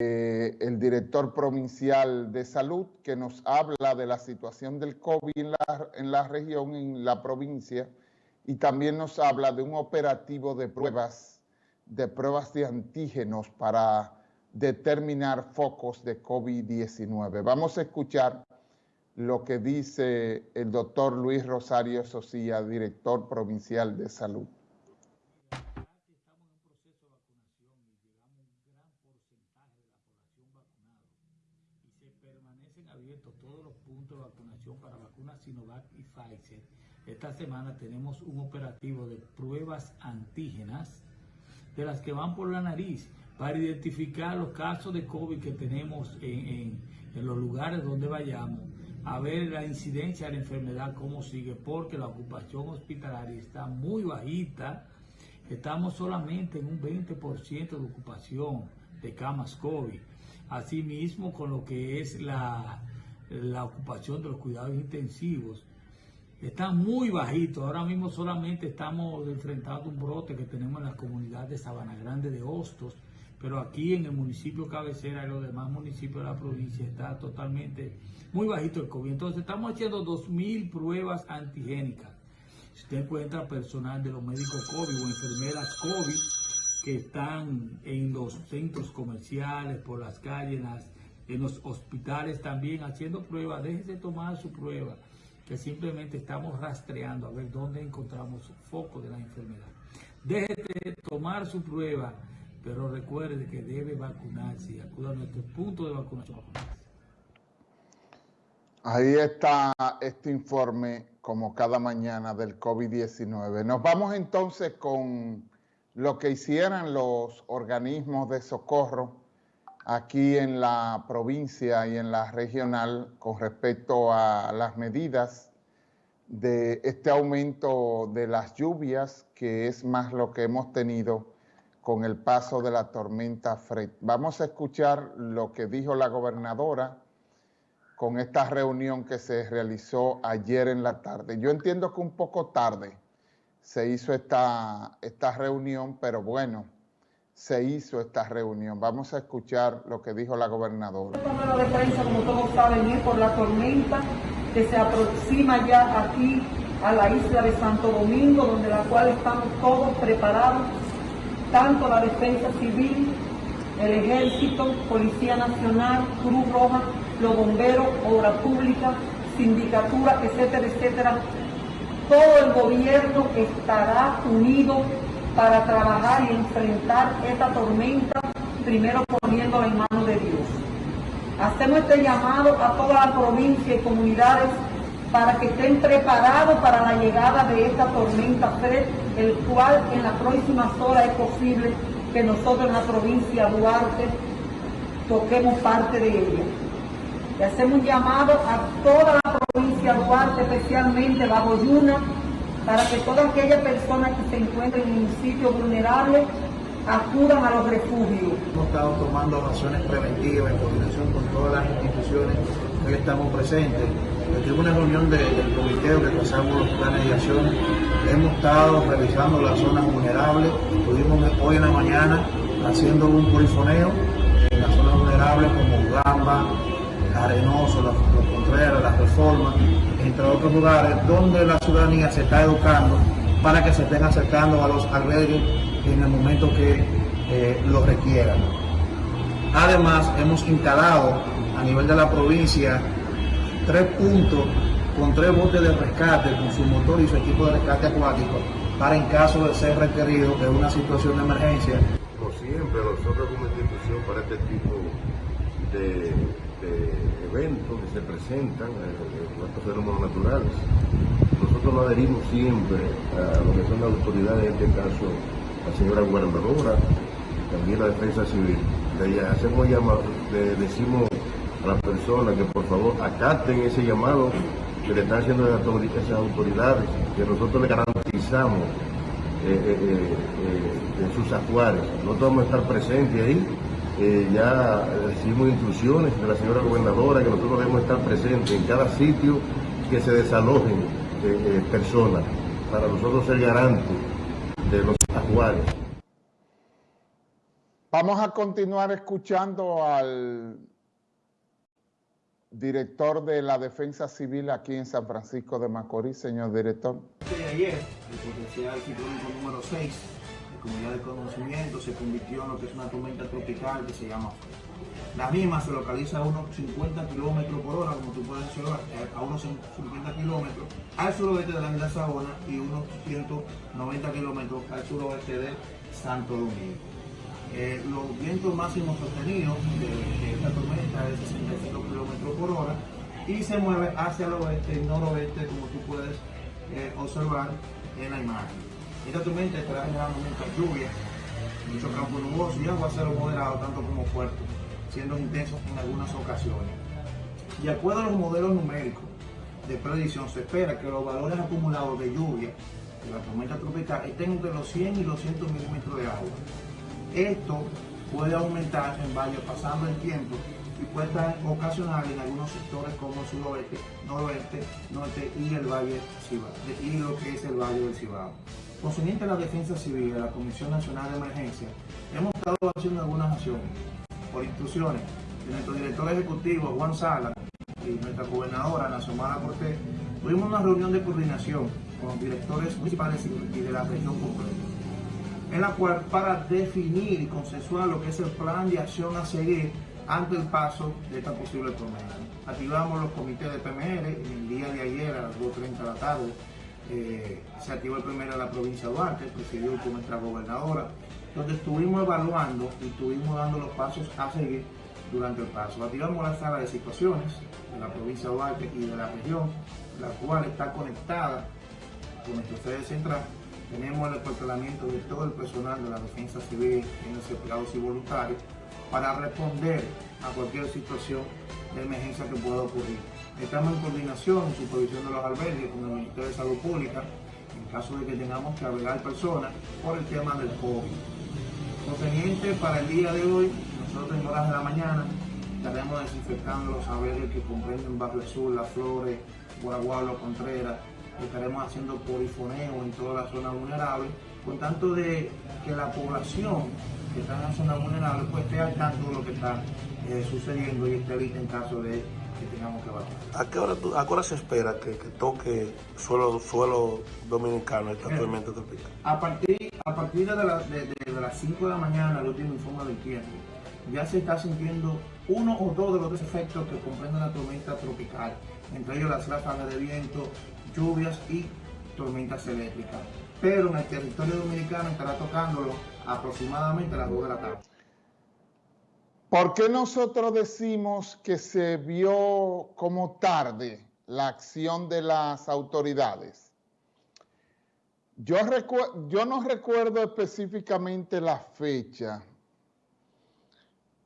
eh, el director provincial de salud que nos habla de la situación del COVID en la, región, en la provincia, y también nos habla de un operativo de pruebas, de pruebas de antígenos para determinar focos de COVID-19. Vamos a escuchar lo que dice el doctor Luis Rosario Socía, director provincial de salud. Todos los puntos de vacunación para vacunas Sinovac y Pfizer. Esta semana tenemos un operativo de pruebas antígenas de las que van por la nariz para identificar los casos de COVID que tenemos en, en los lugares donde vayamos, a ver la incidencia de la enfermedad, cómo sigue, porque la ocupación hospitalaria está muy bajita. Estamos solamente en un 20% de ocupación de camas COVID. Asimismo, con lo que es la, la ocupación de los cuidados intensivos, está muy bajito. Ahora mismo solamente estamos enfrentando un brote que tenemos en la comunidad de Sabana Grande de Hostos, pero aquí en el municipio cabecera y los demás municipios de la provincia está totalmente muy bajito el COVID. Entonces estamos haciendo 2.000 pruebas antigénicas. Si usted encuentra personal de los médicos COVID o enfermeras COVID, que están en los centros comerciales, por las calles, en, los hospitales también haciendo pruebas. Déjese tomar su prueba, que simplemente estamos rastreando a ver dónde encontramos foco de la enfermedad. Déjese tomar su prueba, pero recuerde que debe vacunarse y acuda a nuestro punto de vacunación. Ahí está este informe, como cada mañana, del COVID-19. Nos vamos entonces con lo que hicieran los organismos de socorro aquí en la provincia y en la regional con respecto a las medidas de este aumento de las lluvias, que es más lo que hemos tenido con el paso de la tormenta Fred. Vamos a escuchar lo que dijo la gobernadora con esta reunión que se realizó ayer en la tarde. Yo entiendo que un poco tarde, se hizo esta, esta reunión, pero bueno, se hizo esta reunión. Vamos a escuchar lo que dijo la gobernadora. Esta de como todos saben, es por la tormenta que se aproxima ya aquí a la isla de Santo Domingo, donde la cual estamos todos preparados, tanto la defensa civil, el ejército, Policía Nacional, Cruz Roja, los bomberos, obra pública, sindicatura, etcétera, etcétera, todo el gobierno estará unido para trabajar y enfrentar esta tormenta, primero poniéndola en manos de Dios. Hacemos este llamado a toda la provincia y comunidades para que estén preparados para la llegada de esta tormenta Fred, el cual en las próximas horas es posible que nosotros en la provincia de Duarte toquemos parte de ella. Le hacemos un llamado a toda la provincia de Duarte, especialmente bajo Yuna, para que todas aquellas personas que se encuentren en un sitio vulnerable acudan a los refugios. Hemos estado tomando acciones preventivas en coordinación con todas las instituciones que estamos presentes. Desde una reunión del comité que pasamos los planes de acción, hemos estado revisando las zonas vulnerables. Estuvimos hoy en la mañana haciendo un polifoneo en las zonas vulnerables como Gamba, Arenoso, Los Las Reformas, entre otros lugares donde la ciudadanía se está educando para que se estén acercando a los albergues en el momento que eh, lo requieran. Además, hemos instalado a nivel de la provincia tres puntos con tres botes de rescate con su motor y su equipo de rescate acuático para en caso de ser requerido de una situación de emergencia. Como siempre, nosotros como institución para este tipo de eventos que se presentan, eh, estos fenómenos naturales. Nosotros nos adherimos siempre a lo que son las autoridades, en este caso la señora gobernadora, también la defensa civil. Le hacemos llamado, le decimos a las personas que por favor acaten ese llamado que le están haciendo esas autoridades, que nosotros le garantizamos eh, eh, en sus acuarios. Nosotros vamos a estar presentes ahí eh, ya recibimos instrucciones de la señora gobernadora que nosotros debemos estar presentes en cada sitio que se desalojen eh, eh, personas para nosotros ser garantes de los acuarios. Vamos a continuar escuchando al director de la Defensa Civil aquí en San Francisco de Macorís, señor director. ayer, el potencial ciclónico número 6, de comunidad de conocimiento, se convirtió en lo que es una tormenta tropical que se llama La misma se localiza a unos 50 kilómetros por hora, como tú puedes observar, eh, a unos 50 kilómetros al suroeste de la isla Sabona y unos 190 kilómetros al suroeste de Santo Domingo. Eh, los vientos máximos sostenidos de, esta tormenta es 65 kilómetros por hora y se mueve hacia el oeste y noroeste, como tú puedes eh, observar en la imagen. Esta tormenta estará generando muchas lluvias, mucho campo nuboso y aguacero moderado, tanto como fuerte, siendo intensos en algunas ocasiones. De acuerdo a los modelos numéricos de predicción, se espera que los valores acumulados de lluvia de la tormenta tropical estén entre los 100 y los 200 milímetros de agua esto puede aumentar en valles pasando el tiempo y puede ocasionar en algunos sectores como el suroeste, noroeste, norte y el valle Cibao, y lo que es el valle del Cibao. Concerniente a la defensa civil de la Comisión Nacional de Emergencia, hemos estado haciendo algunas acciones por instrucciones de nuestro director ejecutivo Juan Sala y nuestra gobernadora Nacional Cortés. Tuvimos una reunión de coordinación con directores municipales y de la región completa en la cual para definir y consensuar lo que es el plan de acción a seguir ante el paso de esta posible tormenta. Activamos los comités de PMR, el día de ayer a las 2.30 de la tarde se activó el PMR en la provincia de Duarte, presidido por nuestra gobernadora, donde estuvimos evaluando y estuvimos dando los pasos a seguir durante el paso. Activamos la sala de situaciones de la provincia de Duarte y de la región, la cual está conectada con nuestra sede central tenemos el acuartelamiento de todo el personal de la defensa civil, los empleados y voluntarios, para responder a cualquier situación de emergencia que pueda ocurrir. Estamos en coordinación supervisión de los albergues con el Ministerio de Salud Pública en caso de que tengamos que albergar personas por el tema del COVID. Conveniente para el día de hoy, nosotros en horas de la mañana estaremos desinfectando los albergues que comprenden Barrio Sur, Las Flores, Guaragualo, Contreras, estaremos haciendo polifoneo en toda la zona vulnerable, con tanto de que la población que está en la zona vulnerable pues esté al tanto de lo que está eh, sucediendo y esté lista en caso de que tengamos que evacuar. ¿A qué hora, a qué hora se espera que, toque suelo, suelo dominicano esta tormenta tropical? A partir, a partir de, de, las 5 de la mañana, el último informe del tiempo, ya se está sintiendo uno o dos de los tres efectos que comprenden la tormenta tropical, entre ellos las ráfagas de viento, lluvias y tormentas eléctricas. Pero en el territorio dominicano estará tocándolo aproximadamente a las 2 de la tarde. ¿Por qué nosotros decimos que se vio como tarde la acción de las autoridades? Yo, no recuerdo específicamente la fecha,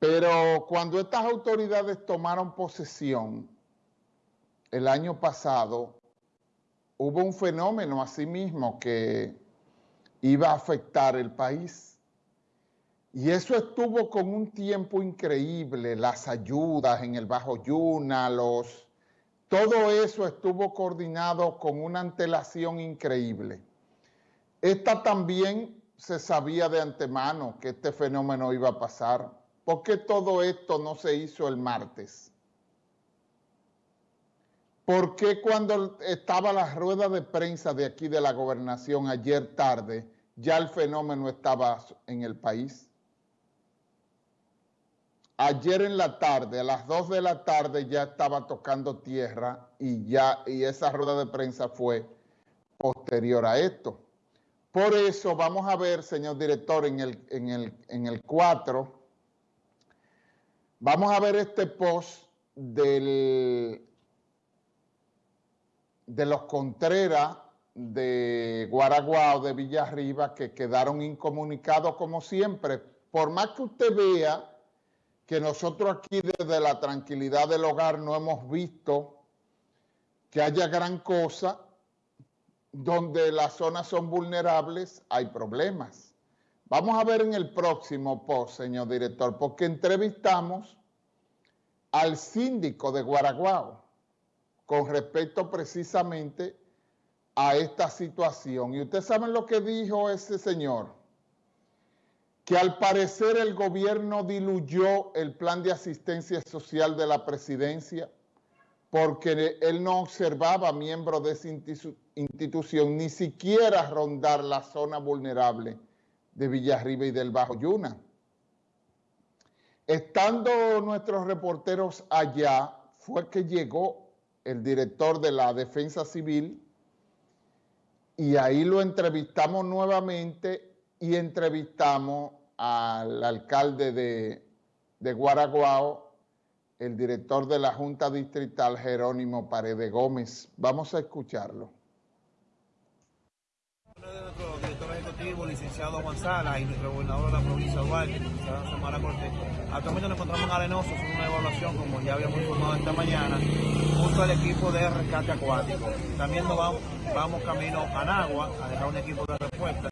pero cuando estas autoridades tomaron posesión el año pasado, hubo un fenómeno asimismo que iba a afectar el país. Y eso estuvo con un tiempo increíble, las ayudas en el Bajo Yuna, los, todo eso estuvo coordinado con una antelación increíble. Esta también se sabía de antemano que este fenómeno iba a pasar. ¿Por qué todo esto no se hizo el martes? ¿Por qué cuando estaba la rueda de prensa de aquí de la gobernación ayer tarde, ya el fenómeno estaba en el país? Ayer en la tarde, a las 2 de la tarde ya estaba tocando tierra y ya y esa rueda de prensa fue posterior a esto. Por eso vamos a ver, señor director, en el, en el, en el 4, vamos a ver este post de los Contreras de Guaraguao, de Villarriba, que quedaron incomunicados como siempre. Por más que usted vea que nosotros aquí desde la tranquilidad del hogar no hemos visto que haya gran cosa, donde las zonas son vulnerables, hay problemas. Vamos a ver en el próximo post, señor director, porque entrevistamos al síndico de Guaraguao con respecto precisamente a esta situación. Y ustedes saben lo que dijo ese señor. Que al parecer el gobierno diluyó el plan de asistencia social de la presidencia porque él no observaba miembros de esa institución ni siquiera rondar la zona vulnerable de Villarriba y del Bajo Yuna. Estando nuestros reporteros allá, fue que llegó el director de la Defensa Civil y ahí lo entrevistamos nuevamente y entrevistamos al alcalde de, de Guaraguao, el director de la Junta Distrital, Jerónimo Paredes Gómez. Vamos a escucharlo. Licenciado González, y nuestro gobernador de la provincia de Duarte, licenciado Samara Cortés, actualmente nos encontramos en Arenoso, es una evaluación, como ya habíamos informado esta mañana, junto al equipo de rescate acuático. También nos vamos, vamos camino a Nagua a dejar un equipo de respuesta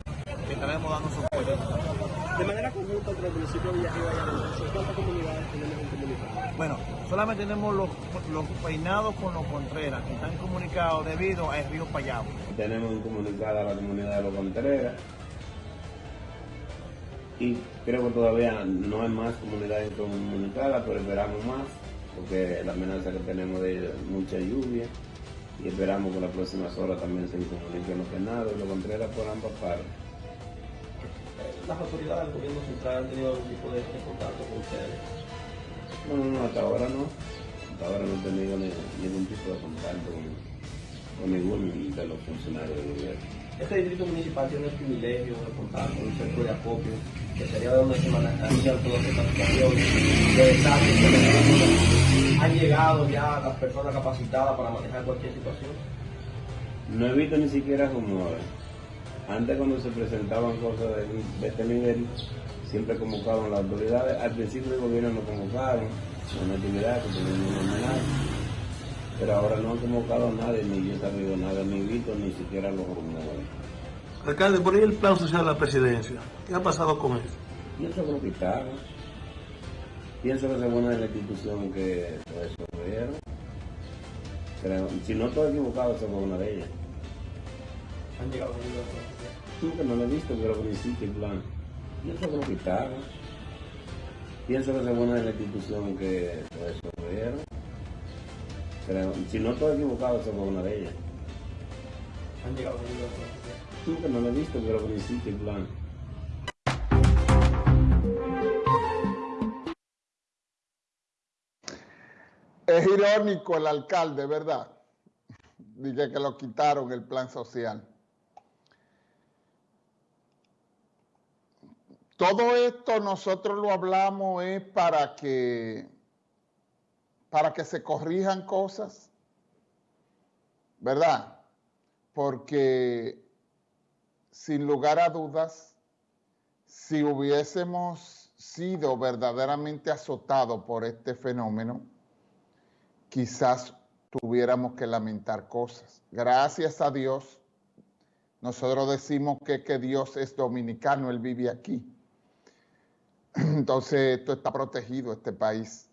que estaremos dando soporte. De manera conjunta entre el municipio de Villarriba y Arenoso, ¿cuántas comunidades tenemos en comunicación? Bueno, solamente tenemos los, los peinados con los Contreras, que están comunicados debido al río Payabo. Tenemos comunicada a la comunidad de los Contreras y creo que todavía no hay más comunidades comunicadas, pero esperamos más, porque la amenaza que tenemos de mucha lluvia y esperamos que las próximas horas también se comuniquen los peinados y los Contreras por ambas partes. ¿Las autoridades del gobierno central han tenido algún tipo de, de contacto con ustedes? No, no, no, hasta ahora no. Hasta ahora no he tenido ni- ningún tipo de contacto con, ninguno de los funcionarios del gobierno. Este distrito municipal tiene el privilegio de contar con un centro de acopio, que sería de donde se manejarían todas estas situaciones de desastres. ¿Han llegado ya las personas capacitadas para manejar cualquier situación? No he visto ni siquiera rumores. Antes cuando se presentaban cosas de, de este nivel, siempre convocaban las autoridades. Al principio del gobierno no convocaron, una actividad que. Pero ahora no han convocado a nadie, ni yo he sabido nada, ni visto ni siquiera los rumores. Alcalde, por ahí el plan social de la presidencia. ¿Qué ha pasado con eso? Pienso que lo quitaron. Pienso que es buena de la institución que resolvieron. Pero si no estoy equivocado, fue una de ellas. ¿Han llegado ayudas? Nunca no lo he visto, pero que no existe el plan. Pienso que lo quitaron. Pienso que es buena de la institución que lo resolvieron. Pero si no estoy equivocado, fue una de ellas. ¿Han llegado ayudas? Nunca no lo he visto, pero que no existe el plan. Es irónico el alcalde, ¿verdad? Dije que lo quitaron el plan social. Todo esto nosotros lo hablamos es para que, para que se corrijan cosas, ¿verdad? Porque sin lugar a dudas, si hubiésemos sido verdaderamente azotados por este fenómeno, quizás tuviéramos que lamentar cosas. Gracias a Dios, nosotros decimos que, que Dios es dominicano, Él vive aquí. Entonces, esto está protegido, este país.